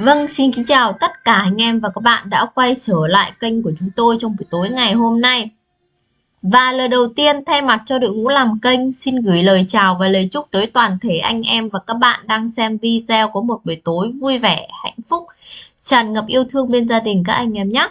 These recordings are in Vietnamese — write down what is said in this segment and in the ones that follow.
Vâng, xin kính chào tất cả anh em và các bạn đã quay trở lại kênh của chúng tôi trong buổi tối ngày hôm nay. Và lời đầu tiên thay mặt cho đội ngũ làm kênh xin gửi lời chào và lời chúc tới toàn thể anh em và các bạn đang xem video có một buổi tối vui vẻ, hạnh phúc, tràn ngập yêu thương bên gia đình các anh em nhé.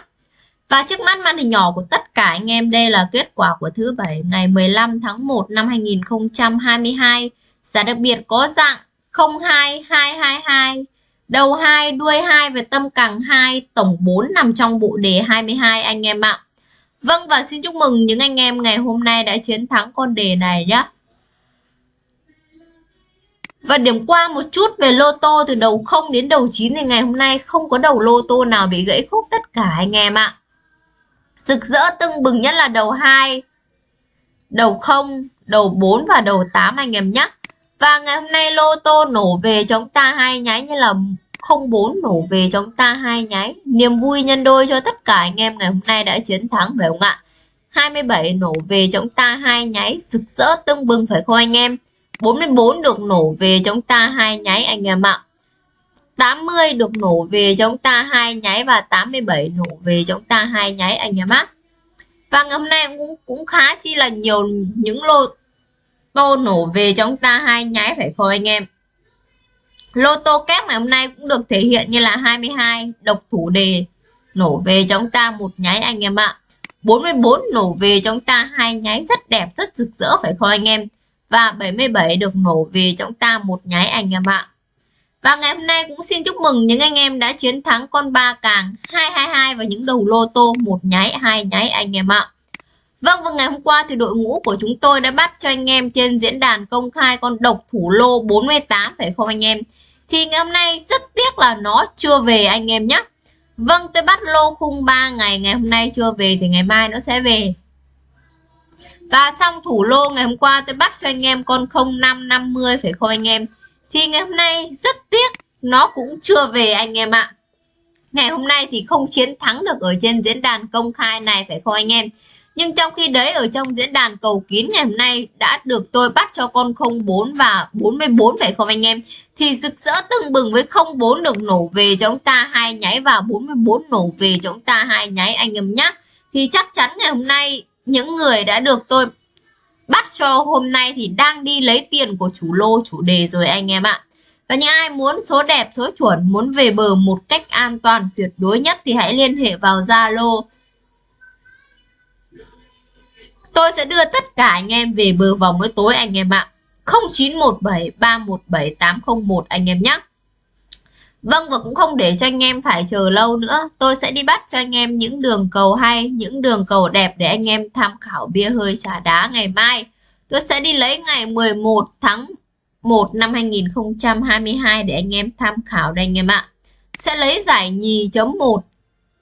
Và trước mắt màn hình nhỏ của tất cả anh em đây là kết quả của thứ bảy ngày 15 tháng 1 năm 2022. Giá đặc biệt có dạng 02222 Đầu 2, đuôi 2 và tâm càng 2, tổng 4 nằm trong bộ đề 22 anh em ạ. Vâng và xin chúc mừng những anh em ngày hôm nay đã chiến thắng con đề này nhé. Và điểm qua một chút về lô tô từ đầu 0 đến đầu 9 thì ngày hôm nay không có đầu lô tô nào bị gãy khúc tất cả anh em ạ. Rực rỡ tưng bừng nhất là đầu 2, đầu 0, đầu 4 và đầu 8 anh em nhé. Và ngày hôm nay lô tô nổ về chúng ta hai nháy như là 04 nổ về chúng ta hai nháy. Niềm vui nhân đôi cho tất cả anh em ngày hôm nay đã chiến thắng, phải không ạ? 27 nổ về chúng ta hai nháy, rực rỡ tưng bừng, phải không anh em? 44 được nổ về chúng ta hai nháy anh em ạ. 80 được nổ về chúng ta hai nháy và 87 nổ về chúng ta hai nháy anh em ạ. Và ngày hôm nay cũng cũng khá chi là nhiều những lô tô nổ về chúng ta hai nháy phải không anh em? Lô tô kép ngày hôm nay cũng được thể hiện như là 22 độc thủ đề nổ về chúng ta một nháy anh em ạ. 44 nổ về chúng ta hai nháy rất đẹp, rất rực rỡ phải không anh em? Và 77 được nổ về chúng ta một nháy anh em ạ. Và ngày hôm nay cũng xin chúc mừng những anh em đã chiến thắng con ba càng 222 và những đầu lô tô một nháy, hai nháy anh em ạ. Vâng, và ngày hôm qua thì đội ngũ của chúng tôi đã bắt cho anh em trên diễn đàn công khai con độc thủ lô 48 phải không anh em? Thì ngày hôm nay rất tiếc là nó chưa về anh em nhé. Vâng, tôi bắt lô khung 3 ngày, ngày hôm nay chưa về thì ngày mai nó sẽ về. Và xong thủ lô ngày hôm qua tôi bắt cho anh em con 0550 phải không anh em? Thì ngày hôm nay rất tiếc nó cũng chưa về anh em ạ. Ngày hôm nay thì không chiến thắng được ở trên diễn đàn công khai này phải không anh em? Nhưng trong khi đấy ở trong diễn đàn cầu kín ngày hôm nay đã được tôi bắt cho con 04 và 44 phải không anh em? Thì rực rỡ tưng bừng với 04 được nổ về cho chúng ta hai nháy và 44 nổ về cho chúng ta hai nháy anh em nhé. Thì chắc chắn ngày hôm nay những người đã được tôi bắt cho hôm nay thì đang đi lấy tiền của chủ lô chủ đề rồi anh em ạ. Và những ai muốn số đẹp, số chuẩn, muốn về bờ một cách an toàn tuyệt đối nhất thì hãy liên hệ vào Zalo Tôi sẽ đưa tất cả anh em về bờ vòng mới tối anh em ạ. 0917 317 801 anh em nhé. Vâng và cũng không để cho anh em phải chờ lâu nữa. Tôi sẽ đi bắt cho anh em những đường cầu hay, những đường cầu đẹp để anh em tham khảo bia hơi trà đá ngày mai. Tôi sẽ đi lấy ngày 11 tháng 1 năm 2022 để anh em tham khảo đây anh em ạ. Sẽ lấy giải nhì chấm 1.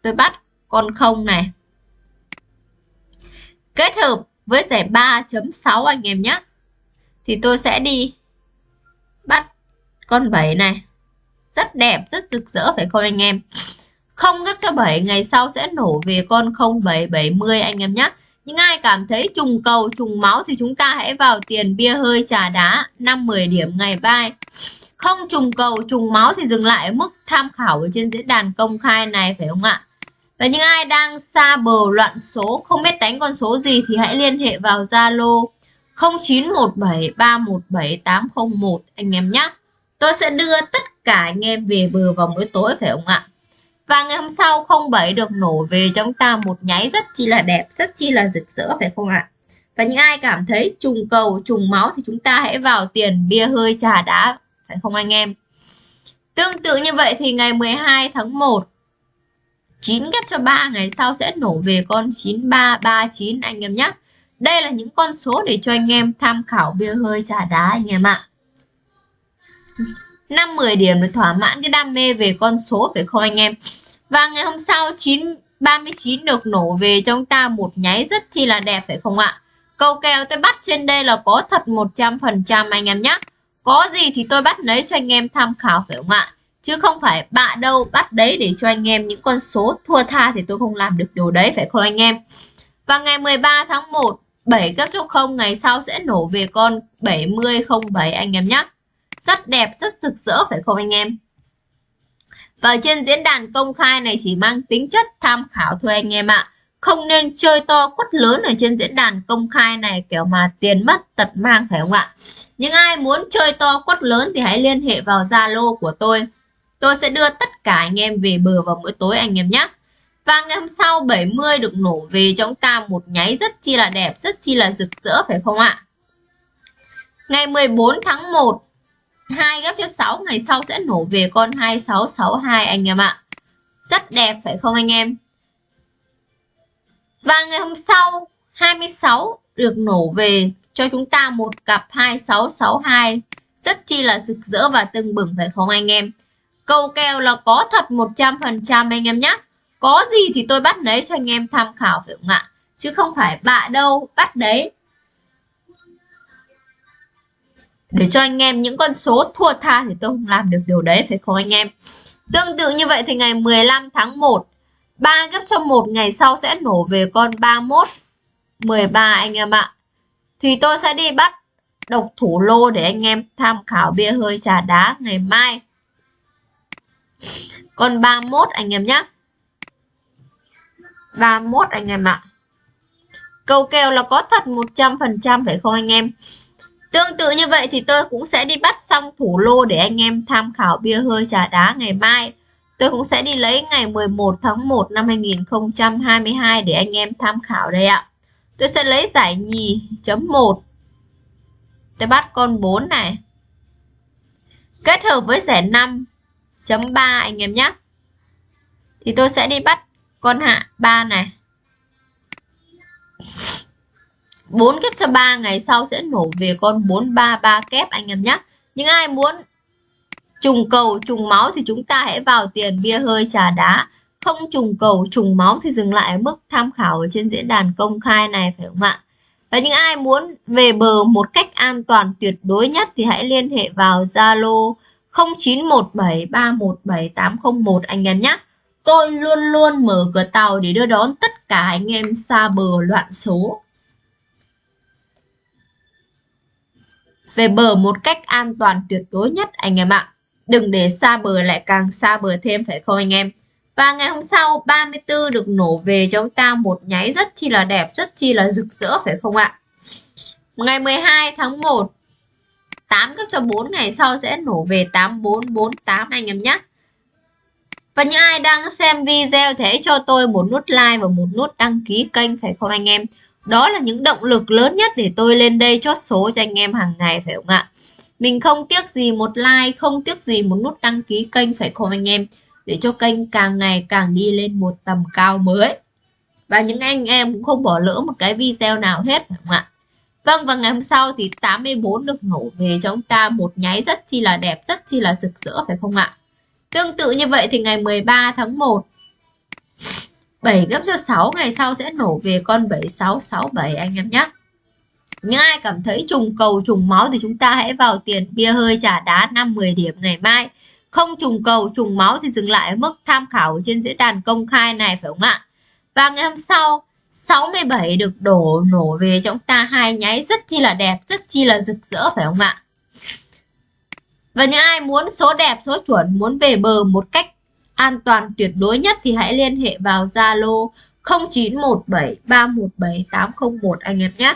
Tôi bắt con không này kết hợp với giải 3.6 anh em nhé. Thì tôi sẽ đi bắt con 7 này. Rất đẹp, rất rực rỡ phải không anh em. Không gấp cho 7 ngày sau sẽ nổ về con 0770 anh em nhé. Những ai cảm thấy trùng cầu, trùng máu thì chúng ta hãy vào tiền bia hơi trà đá 5-10 điểm ngày vai. không trùng cầu, trùng máu thì dừng lại ở mức tham khảo ở trên diễn đàn công khai này, phải không ạ? Và những ai đang xa bờ loạn số, không biết đánh con số gì thì hãy liên hệ vào Zalo 0917317801 anh em nhé. Tôi sẽ đưa tất cả anh em về bờ vào buổi tối phải không ạ? Và ngày hôm sau 07 được nổ về cho chúng ta một nháy rất chi là đẹp, rất chi là rực rỡ phải không ạ? Và những ai cảm thấy trùng cầu, trùng máu thì chúng ta hãy vào tiền bia hơi trà đá, phải không anh em? Tương tự như vậy thì ngày 12 tháng 1 9 ghép cho 3 ngày sau sẽ nổ về con 9339 anh em nhé. Đây là những con số để cho anh em tham khảo bia hơi trà đá, anh em ạ. 5-10 điểm để thỏa mãn cái đam mê về con số phải không anh em? Và ngày hôm sau 9 39 được nổ về cho chúng ta một nháy rất chi là đẹp phải không ạ? Câu kèo tôi bắt trên đây là có thật 100% anh em nhé. Có gì thì tôi bắt lấy cho anh em tham khảo phải không ạ? Chứ không phải bạ đâu, bắt đấy để cho anh em những con số thua tha thì tôi không làm được điều đấy, phải không anh em và ngày 13 tháng 1 7 cấp cho 0 ngày sau sẽ nổ về con 7007 anh em nhé rất đẹp, rất rực rỡ, phải không anh em Và trên diễn đàn công khai này chỉ mang tính chất tham khảo thôi anh em ạ. Không nên chơi to quất lớn ở trên diễn đàn công khai này, kiểu mà tiền mất tật mang, phải không ạ? Những ai muốn chơi to quất lớn thì hãy liên hệ vào Zalo của tôi. Tôi sẽ đưa tất cả anh em về bờ vào mỗi tối anh em nhé. Và ngày hôm sau 70 được nổ về cho chúng ta một nháy rất chi là đẹp, rất chi là rực rỡ phải không ạ? Ngày 14 tháng 1 2 gấp cho 6 ngày sau sẽ nổ về con 2662 anh em ạ. Rất đẹp phải không anh em? Và ngày hôm sau 26 được nổ về cho chúng ta một cặp 2662 rất chi là rực rỡ và tưng bừng phải không anh em? Câu kèo là có thật 100% anh em nhé. Có gì thì tôi bắt đấy cho anh em tham khảo phải không ạ? Chứ không phải bạ đâu, bắt đấy để cho anh em những con số thua tha thì tôi không làm được điều đấy, phải không anh em tương tự như vậy thì ngày 15 tháng 1 3 gấp cho một ngày sau sẽ nổ về con 31 13 anh em ạ thì tôi sẽ đi bắt độc thủ lô để anh em tham khảo bia hơi trà đá ngày mai còn 31 anh em nhé 31 anh em ạ À. Cầu kèo là có thật 100% phải không anh em Tương tự như vậy thì tôi cũng sẽ đi bắt xong thủ lô để anh em tham khảo bia hơi trà đá ngày mai. Tôi cũng sẽ đi lấy ngày 11 tháng 1 năm 2022 để anh em tham khảo đây ạ. Tôi sẽ lấy giải nhì chấm 1. Tôi bắt con 4 này. Kết hợp với giải 5 chấm 3 anh em nhé. Thì tôi sẽ đi bắt con hạ 3 này. 4 kép cho 3 ngày sau sẽ nổ về con 433 kép anh em nhé. Những ai muốn trùng cầu, trùng máu thì chúng ta hãy vào tiền bia hơi trà đá. Không trùng cầu, trùng máu thì dừng lại ở mức tham khảo ở trên diễn đàn công khai này, phải không ạ? Và những ai muốn về bờ một cách an toàn tuyệt đối nhất thì hãy liên hệ vào Zalo 0917317801 anh em nhé. Tôi luôn luôn mở cửa tàu để đưa đón tất cả anh em xa bờ loạn số. về bờ một cách an toàn tuyệt đối nhất anh em ạ. Đừng để xa bờ lại càng xa bờ thêm phải không anh em? Và ngày hôm sau 34 được nổ về cho chúng ta một nháy rất chi là đẹp, rất chi là rực rỡ phải không ạ? Ngày 12 tháng 1 8 cấp cho 4 ngày sau sẽ nổ về 8448 anh em nhé. Và những ai đang xem video thì hãy cho tôi một nút like và một nút đăng ký kênh phải không anh em? Đó là những động lực lớn nhất để tôi lên đây chốt số cho anh em hàng ngày phải không ạ? Mình không tiếc gì một like, không tiếc gì một nút đăng ký kênh phải không anh em? Để cho kênh càng ngày càng đi lên một tầm cao mới. Và những anh em cũng không bỏ lỡ một cái video nào hết phải không ạ? Vâng và ngày hôm sau thì 84 được nổ về cho chúng ta một nháy rất chi là đẹp, rất chi là rực rỡ phải không ạ? Tương tự như vậy thì ngày 13 tháng 1 7 gấp cho 6 ngày sau sẽ nổ về con 7667 anh em nhé. Những ai cảm thấy trùng cầu trùng máu thì chúng ta hãy vào tiền bia hơi trả đá 5-10 điểm ngày mai. Không trùng cầu trùng máu thì dừng lại ở mức tham khảo trên diễn đàn công khai này phải không ạ? Và ngày hôm sau 67 được đổ nổ về cho chúng ta hai nháy rất chi là đẹp, rất chi là rực rỡ phải không ạ? Và những ai muốn số đẹp, số chuẩn, muốn về bờ một cách an toàn tuyệt đối nhất thì hãy liên hệ vào Zalo 0917317801 anh em nhé.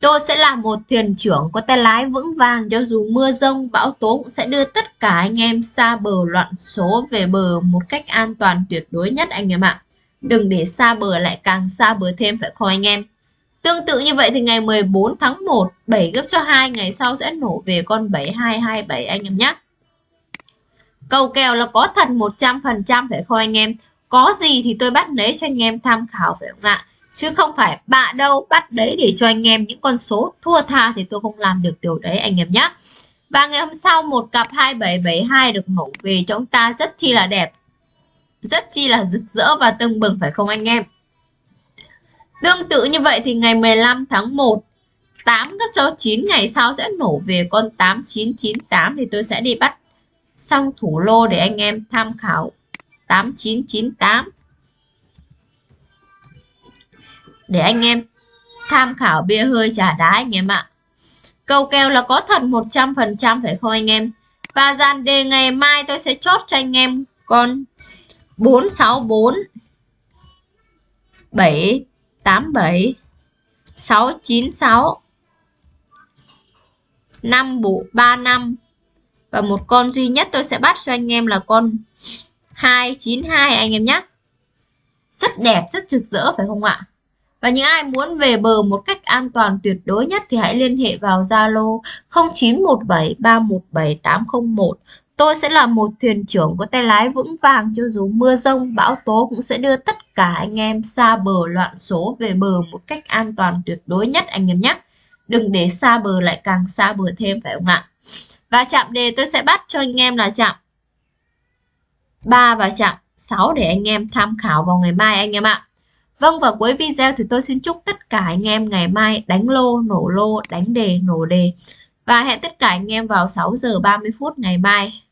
Tôi sẽ là một thuyền trưởng có tay lái vững vàng cho dù mưa rông bão tố cũng sẽ đưa tất cả anh em xa bờ loạn số về bờ một cách an toàn tuyệt đối nhất anh em ạ. Đừng để xa bờ lại càng xa bờ thêm, phải không anh em. Tương tự như vậy thì ngày 14 tháng 1 7 gấp cho 2 ngày sau sẽ nổ về con 7227 anh em nhé. Cầu kèo là có thật 100% phải không anh em? Có gì thì tôi bắt lấy cho anh em tham khảo, phải không ạ? Chứ không phải bạ đâu, bắt đấy để cho anh em những con số thua tha thì tôi không làm được điều đấy anh em nhé. Và ngày hôm sau một cặp 2772 được nổ về cho chúng ta rất chi là đẹp. Rất chi là rực rỡ và tưng bừng, phải không anh em? Tương tự như vậy thì ngày 15 tháng 1 8 gấp cho 9 ngày sau sẽ nổ về con 8998 thì tôi sẽ đi bắt xong thủ lô để anh em tham khảo 8998 để anh em tham khảo bia hơi trả đá anh em ạ. Cầu kèo là có thật 100% phải không anh em? Và dàn đề ngày mai tôi sẽ chốt cho anh em con 464 787 696 5 bộ 35 và một con duy nhất tôi sẽ bắt cho anh em là con 292 anh em nhé. Rất đẹp, rất rực rỡ phải không ạ? Và những ai muốn về bờ một cách an toàn tuyệt đối nhất thì hãy liên hệ vào Zalo 0917317801. Tôi sẽ là một thuyền trưởng có tay lái vững vàng cho dù mưa rông, bão tố cũng sẽ đưa tất cả anh em xa bờ loạn số về bờ một cách an toàn tuyệt đối nhất anh em nhé. Đừng để xa bờ lại càng xa bờ thêm phải không ạ? Và chạm đề tôi sẽ bắt cho anh em là chạm 3 và chạm 6 để anh em tham khảo vào ngày mai anh em ạ. Vâng và cuối video thì tôi xin chúc tất cả anh em ngày mai đánh lô, nổ lô, đánh đề, nổ đề. Và hẹn tất cả anh em vào 6 giờ 30 phút ngày mai.